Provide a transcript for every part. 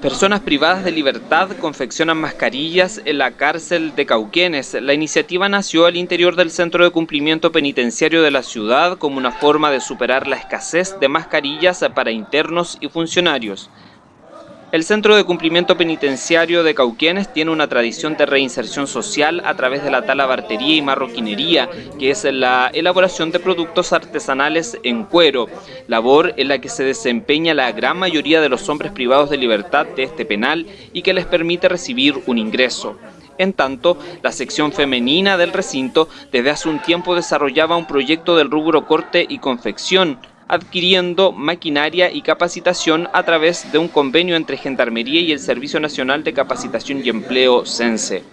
Personas privadas de libertad confeccionan mascarillas en la cárcel de Cauquenes. La iniciativa nació al interior del Centro de Cumplimiento Penitenciario de la ciudad como una forma de superar la escasez de mascarillas para internos y funcionarios. El Centro de Cumplimiento Penitenciario de Cauquienes tiene una tradición de reinserción social a través de la talabartería y marroquinería, que es la elaboración de productos artesanales en cuero, labor en la que se desempeña la gran mayoría de los hombres privados de libertad de este penal y que les permite recibir un ingreso. En tanto, la sección femenina del recinto desde hace un tiempo desarrollaba un proyecto del rubro corte y confección, adquiriendo maquinaria y capacitación a través de un convenio entre Gendarmería y el Servicio Nacional de Capacitación y Empleo CENSE.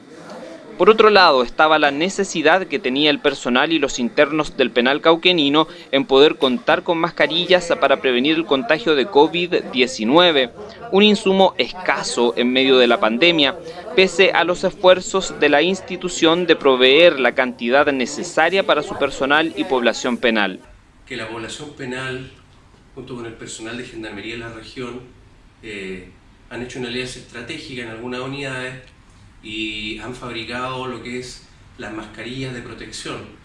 Por otro lado, estaba la necesidad que tenía el personal y los internos del penal cauquenino en poder contar con mascarillas para prevenir el contagio de COVID-19, un insumo escaso en medio de la pandemia, pese a los esfuerzos de la institución de proveer la cantidad necesaria para su personal y población penal que la población penal, junto con el personal de Gendarmería de la región, eh, han hecho una alianza estratégica en algunas unidades y han fabricado lo que es las mascarillas de protección.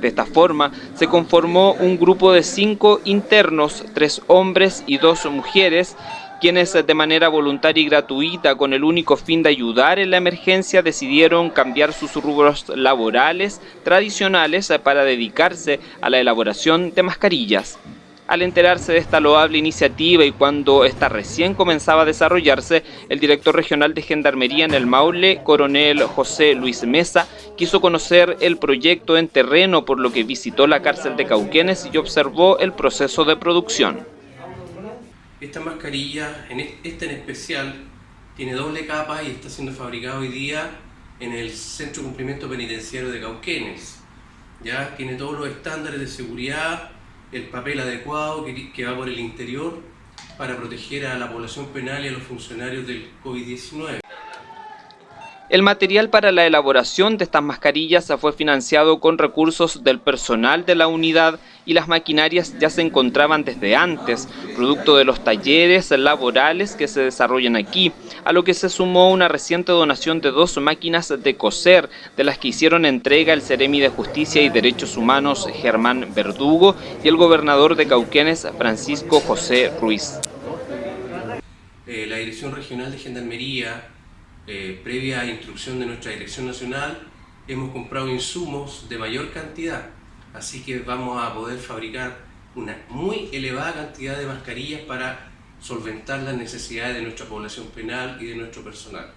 De esta forma, se conformó un grupo de cinco internos, tres hombres y dos mujeres, quienes de manera voluntaria y gratuita, con el único fin de ayudar en la emergencia, decidieron cambiar sus rubros laborales tradicionales para dedicarse a la elaboración de mascarillas. Al enterarse de esta loable iniciativa y cuando esta recién comenzaba a desarrollarse, el director regional de Gendarmería en el Maule, coronel José Luis Mesa, quiso conocer el proyecto en terreno por lo que visitó la cárcel de Cauquenes y observó el proceso de producción. Esta mascarilla, en esta en especial, tiene doble capa y está siendo fabricada hoy día en el Centro de Cumplimiento Penitenciario de Cauquenes. Ya tiene todos los estándares de seguridad, el papel adecuado que, que va por el interior para proteger a la población penal y a los funcionarios del COVID-19. El material para la elaboración de estas mascarillas fue financiado con recursos del personal de la unidad y las maquinarias ya se encontraban desde antes, producto de los talleres laborales que se desarrollan aquí, a lo que se sumó una reciente donación de dos máquinas de coser, de las que hicieron entrega el Ceremi de Justicia y Derechos Humanos Germán Verdugo y el gobernador de Cauquenes Francisco José Ruiz. Eh, la Dirección Regional de Gendarmería eh, previa instrucción de nuestra Dirección Nacional, hemos comprado insumos de mayor cantidad, así que vamos a poder fabricar una muy elevada cantidad de mascarillas para solventar las necesidades de nuestra población penal y de nuestro personal.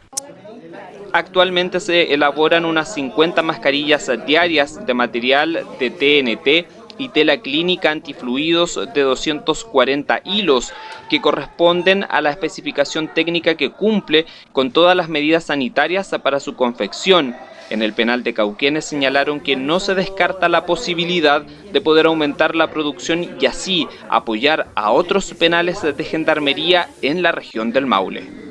Actualmente se elaboran unas 50 mascarillas diarias de material de TNT y tela clínica antifluidos de 240 hilos que corresponden a la especificación técnica que cumple con todas las medidas sanitarias para su confección. En el penal de Cauquenes señalaron que no se descarta la posibilidad de poder aumentar la producción y así apoyar a otros penales de gendarmería en la región del Maule.